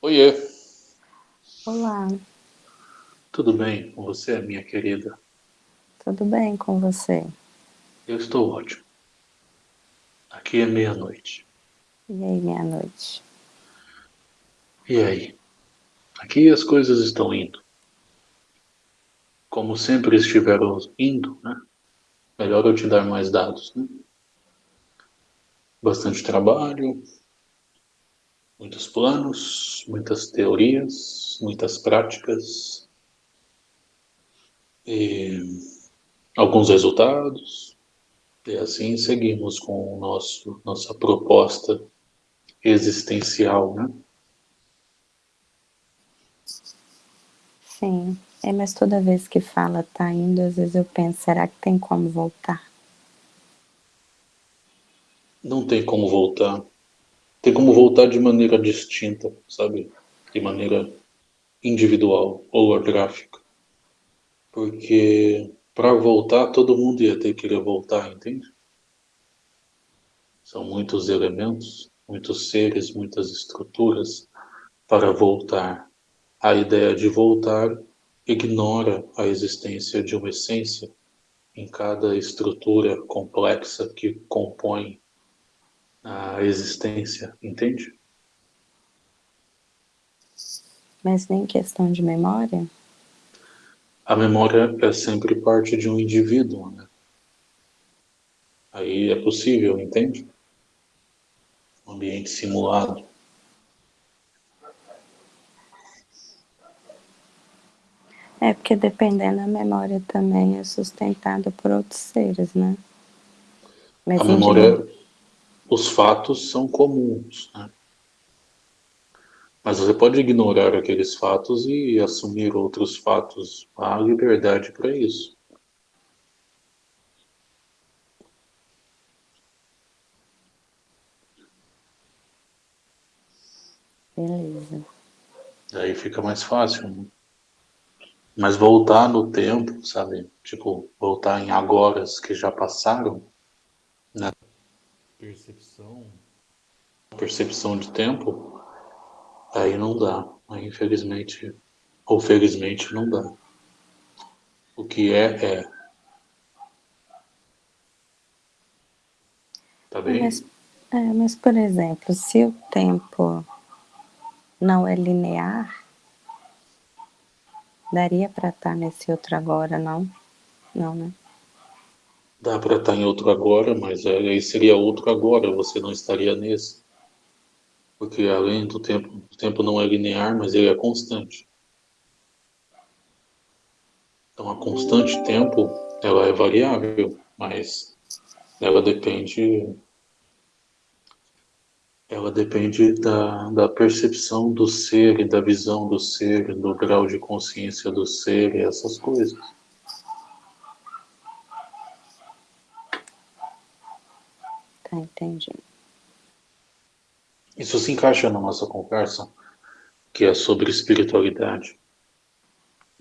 Oiê. Olá. Tudo bem com você, minha querida? Tudo bem com você? Eu estou ótimo. Aqui é meia-noite. E aí, meia-noite? E aí? Aqui as coisas estão indo. Como sempre estiveram indo, né? Melhor eu te dar mais dados, né? Bastante trabalho, muitos planos, muitas teorias, muitas práticas alguns resultados. E assim seguimos com o nosso nossa proposta existencial, né? Sim, é, mas toda vez que fala tá indo, às vezes eu penso, será que tem como voltar? Não tem como voltar tem como voltar de maneira distinta, sabe? De maneira individual, holográfica. Porque para voltar, todo mundo ia ter que querer voltar, entende? São muitos elementos, muitos seres, muitas estruturas para voltar. A ideia de voltar ignora a existência de uma essência em cada estrutura complexa que compõe a existência, entende? Mas nem questão de memória? A memória é sempre parte de um indivíduo, né? Aí é possível, entende? Um ambiente simulado. É, porque dependendo, a memória também é sustentada por outros seres, né? Mas a memória, os fatos são comuns. Né? Mas você pode ignorar aqueles fatos e assumir outros fatos. Há liberdade para isso. Beleza. Daí fica mais fácil. Né? Mas voltar no tempo, sabe? Tipo, voltar em agoras que já passaram? Percepção, percepção de tempo, aí não dá. Aí, infelizmente, ou felizmente, não dá. O que é, é. Tá bem? Mas, é, mas, por exemplo, se o tempo não é linear, daria para estar nesse outro agora, não? Não, né? Dá para estar em outro agora, mas aí seria outro agora, você não estaria nesse. Porque além do tempo, o tempo não é linear, mas ele é constante. Então a constante tempo, ela é variável, mas ela depende ela depende da, da percepção do ser da visão do ser, do grau de consciência do ser e essas coisas. Entendi. Isso se encaixa na nossa conversa, que é sobre espiritualidade.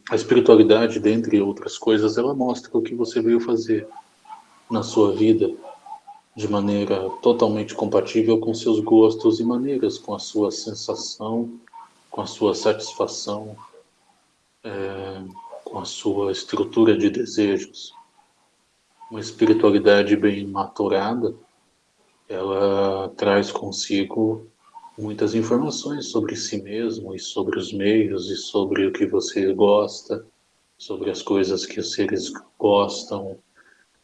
A espiritualidade, dentre outras coisas, ela mostra o que você veio fazer na sua vida de maneira totalmente compatível com seus gostos e maneiras, com a sua sensação, com a sua satisfação, é, com a sua estrutura de desejos. Uma espiritualidade bem maturada ela traz consigo muitas informações sobre si mesmo e sobre os meios e sobre o que você gosta, sobre as coisas que os seres gostam,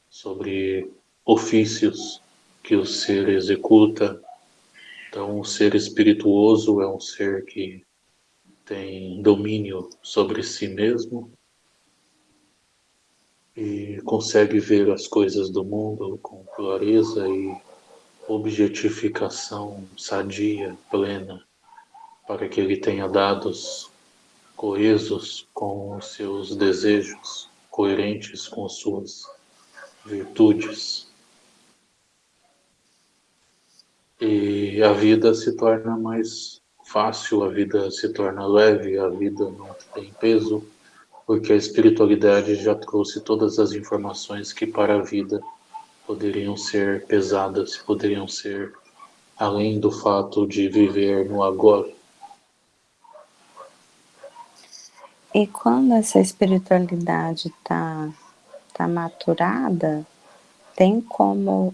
sobre ofícios que o ser executa. Então, o ser espirituoso é um ser que tem domínio sobre si mesmo e consegue ver as coisas do mundo com clareza e objetificação sadia, plena, para que ele tenha dados coesos com os seus desejos, coerentes com suas virtudes. E a vida se torna mais fácil, a vida se torna leve, a vida não tem peso, porque a espiritualidade já trouxe todas as informações que para a vida poderiam ser pesadas, poderiam ser além do fato de viver no agora. E quando essa espiritualidade está tá maturada, tem como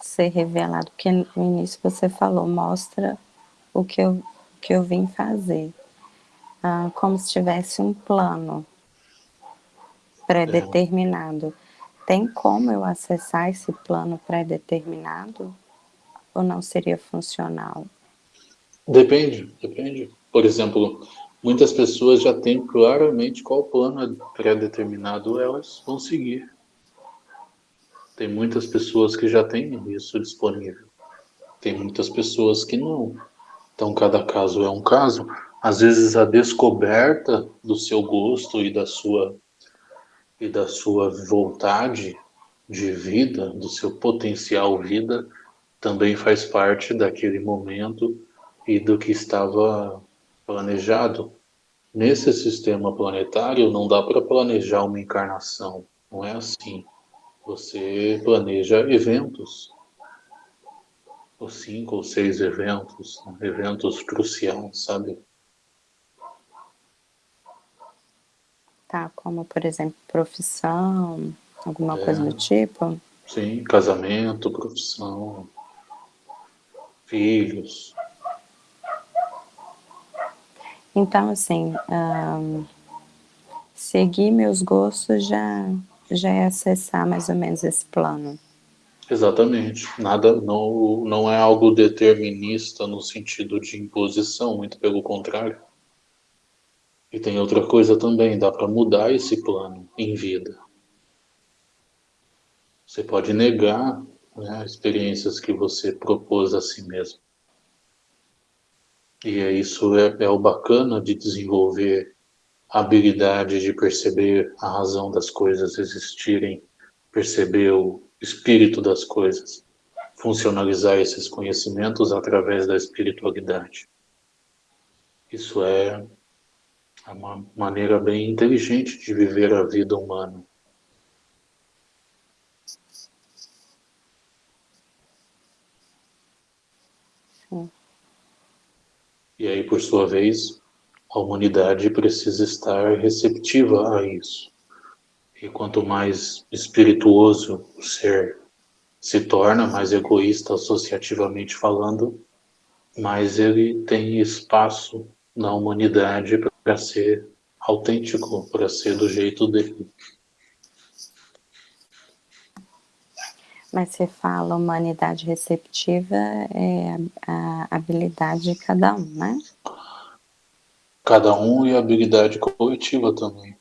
ser revelado, porque no início você falou, mostra o que eu, que eu vim fazer. Ah, como se tivesse um plano pré-determinado. Tem como eu acessar esse plano pré-determinado? Ou não seria funcional? Depende, depende. Por exemplo, muitas pessoas já têm claramente qual plano pré-determinado elas vão seguir. Tem muitas pessoas que já têm isso disponível. Tem muitas pessoas que não. Então, cada caso é um caso. Às vezes, a descoberta do seu gosto e da sua e da sua vontade de vida, do seu potencial vida, também faz parte daquele momento e do que estava planejado. Nesse sistema planetário não dá para planejar uma encarnação, não é assim. Você planeja eventos, ou cinco ou seis eventos, eventos cruciais, sabe? Como por exemplo profissão, alguma é, coisa do tipo? Sim, casamento, profissão, filhos. Então, assim, um, seguir meus gostos já, já é acessar mais ou menos esse plano. Exatamente. Nada, não, não é algo determinista no sentido de imposição, muito pelo contrário. E tem outra coisa também, dá para mudar esse plano em vida. Você pode negar né, experiências que você propôs a si mesmo. E é isso é, é o bacana de desenvolver a habilidade de perceber a razão das coisas existirem, perceber o espírito das coisas, funcionalizar esses conhecimentos através da espiritualidade. Isso é uma maneira bem inteligente de viver a vida humana. E aí, por sua vez, a humanidade precisa estar receptiva a isso. E quanto mais espirituoso o ser se torna, mais egoísta associativamente falando, mais ele tem espaço na humanidade para ser autêntico, para ser do jeito dele. Mas você fala humanidade receptiva é a habilidade de cada um, né? Cada um e a habilidade coletiva também.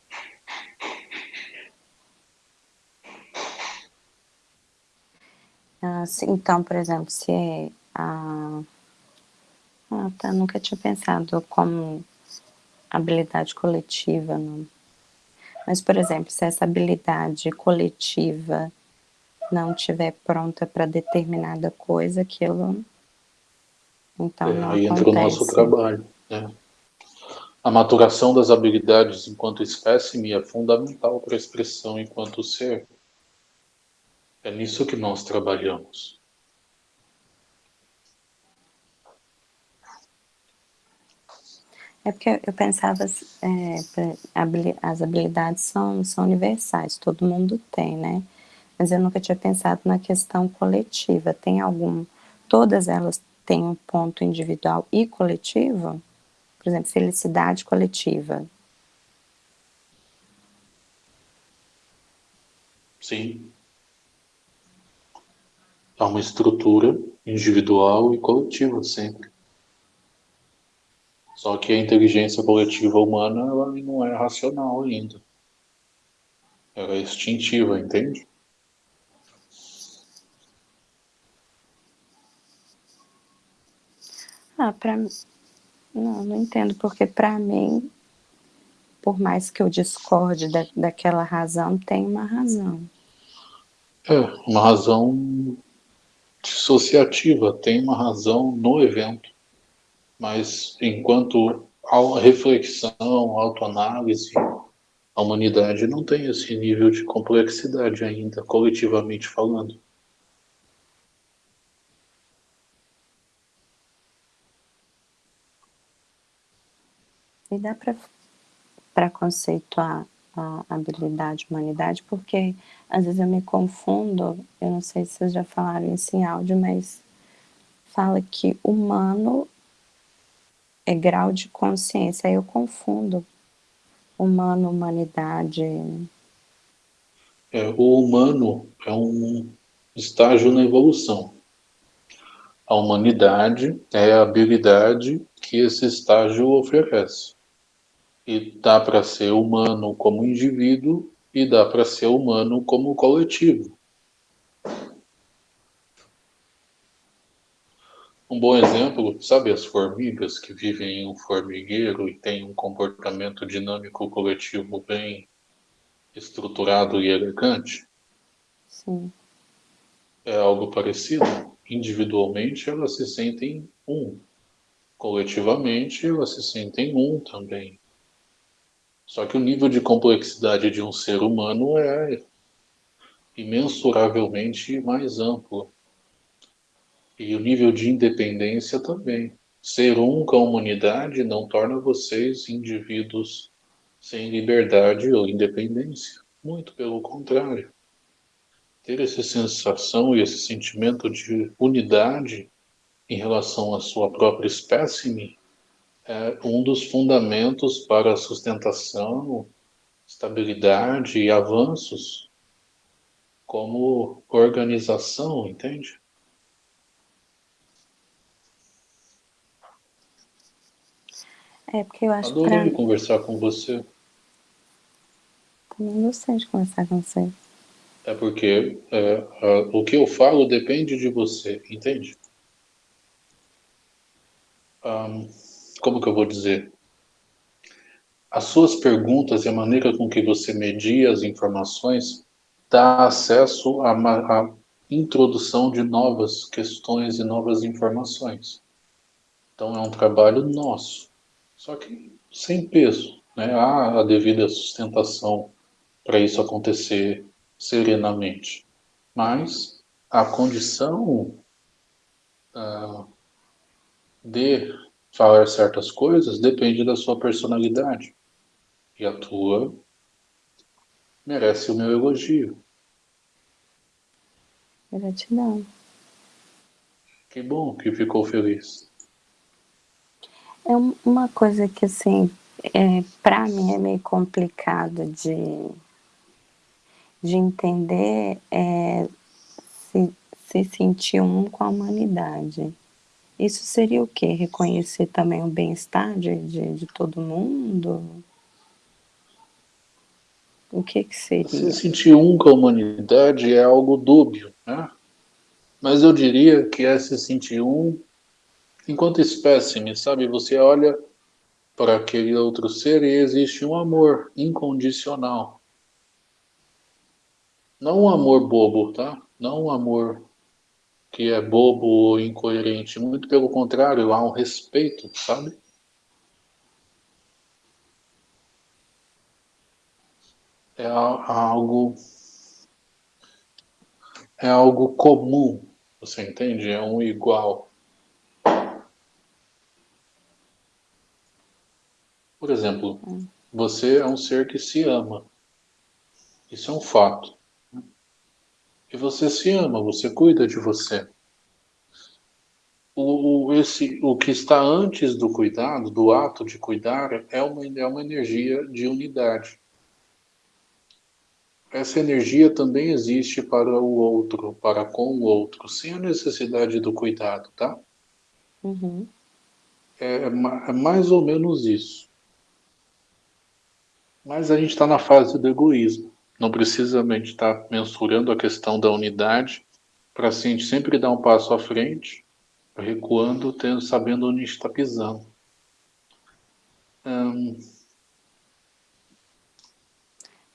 Ah, então, por exemplo, se é a... Ah, tá, nunca tinha pensado como habilidade coletiva. Não. Mas, por exemplo, se essa habilidade coletiva não estiver pronta para determinada coisa, aquilo então é, não aí acontece. entra o nosso trabalho. Né? A maturação das habilidades enquanto espécime é fundamental para a expressão enquanto ser. É nisso que nós trabalhamos. É porque eu pensava, é, as habilidades são, são universais, todo mundo tem, né? mas eu nunca tinha pensado na questão coletiva. Tem algum... Todas elas têm um ponto individual e coletivo? Por exemplo, felicidade coletiva. Sim. Há uma estrutura individual e coletiva sempre. Só que a inteligência coletiva humana ela não é racional ainda. Ela é instintiva, entende? Ah, pra Não, não entendo, porque para mim, por mais que eu discorde da, daquela razão, tem uma razão. É, uma razão dissociativa, tem uma razão no evento mas enquanto a reflexão, autoanálise, a humanidade não tem esse nível de complexidade ainda, coletivamente falando. E dá para conceituar a habilidade humanidade, porque às vezes eu me confundo, eu não sei se vocês já falaram isso em áudio, mas fala que humano é grau de consciência, aí eu confundo humano, humanidade. É, o humano é um estágio na evolução. A humanidade é a habilidade que esse estágio oferece. E dá para ser humano como indivíduo e dá para ser humano como coletivo. Um bom exemplo, sabe as formigas que vivem em um formigueiro e têm um comportamento dinâmico coletivo bem estruturado e elegante? Sim. É algo parecido. Individualmente elas se sentem um. Coletivamente elas se sentem um também. Só que o nível de complexidade de um ser humano é imensuravelmente mais amplo. E o nível de independência também. Ser um com a humanidade não torna vocês indivíduos sem liberdade ou independência. Muito pelo contrário. Ter essa sensação e esse sentimento de unidade em relação à sua própria espécime é um dos fundamentos para a sustentação, estabilidade e avanços como organização, entende? É, porque eu acho que... Adorei pra... conversar com você. Também gostei de conversar com você. É porque é, a, o que eu falo depende de você, entende? Um, como que eu vou dizer? As suas perguntas e a maneira com que você media as informações dá acesso à introdução de novas questões e novas informações. Então é um trabalho nosso, só que sem peso. Né? Há a devida sustentação para isso acontecer serenamente. Mas a condição uh, de falar certas coisas depende da sua personalidade. E a tua merece o meu elogio. Gratidão. Que bom que ficou feliz. É uma coisa que, assim, é, para mim é meio complicado de, de entender é, se, se sentir um com a humanidade. Isso seria o quê? Reconhecer também o bem-estar de, de, de, todo mundo? O que que seria? Se sentir um com a humanidade é algo dúbio, né? Mas eu diria que é se sentir um enquanto espécime, sabe? Você olha para aquele outro ser e existe um amor incondicional. Não um amor bobo, tá? Não um amor que é bobo ou incoerente. Muito pelo contrário, há um respeito, sabe? É algo é algo comum, você entende? É um igual. Por exemplo, você é um ser que se ama. Isso é um fato. E você se ama, você cuida de você. O, o, esse, o que está antes do cuidado, do ato de cuidar, é uma, é uma energia de unidade. Essa energia também existe para o outro, para com o outro, sem a necessidade do cuidado, tá? Uhum. É, é mais ou menos isso. Mas a gente está na fase do egoísmo. Não precisa a gente estar tá mensurando a questão da unidade para assim, a gente sempre dar um passo à frente, recuando, tendo, sabendo onde está pisando. Hum,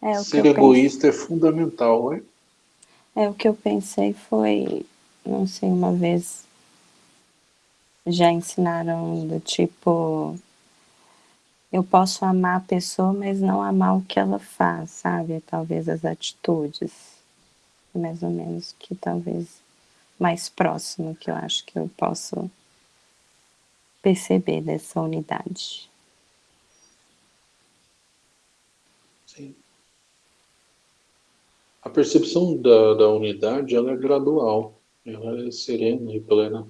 é, ser egoísta é fundamental, é? É, o que eu pensei foi, não sei, uma vez já ensinaram do tipo eu posso amar a pessoa, mas não amar o que ela faz, sabe? Talvez as atitudes. Mais ou menos que talvez mais próximo que eu acho que eu posso perceber dessa unidade. Sim. A percepção da, da unidade ela é gradual, ela é serena e plena.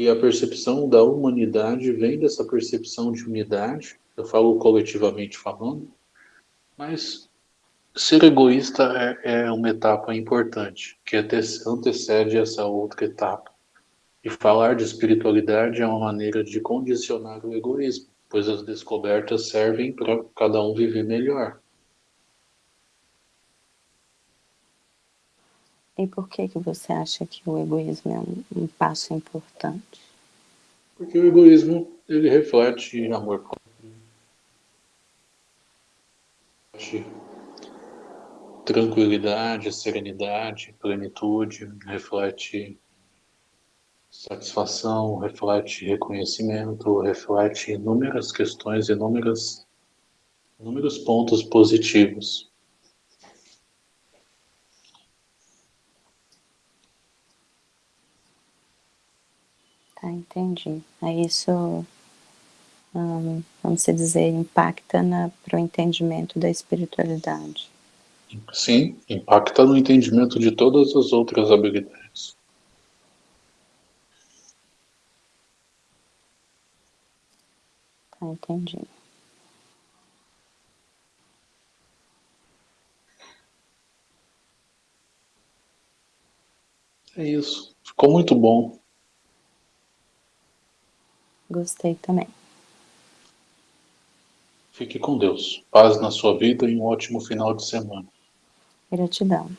E a percepção da humanidade vem dessa percepção de unidade, eu falo coletivamente falando, mas ser egoísta é, é uma etapa importante, que antecede essa outra etapa. E falar de espiritualidade é uma maneira de condicionar o egoísmo, pois as descobertas servem para cada um viver melhor. E por que, que você acha que o egoísmo é um, um passo importante? Porque o egoísmo, ele reflete amor próprio, tranquilidade, serenidade, plenitude, reflete satisfação, reflete reconhecimento, reflete inúmeras questões, inúmeras, inúmeros pontos positivos. Entendi. Aí isso, hum, vamos dizer, impacta para o entendimento da espiritualidade. Sim, impacta no entendimento de todas as outras habilidades. Tá, entendi. É isso. Ficou muito bom. Gostei também. Fique com Deus. Paz na sua vida e um ótimo final de semana. Gratidão.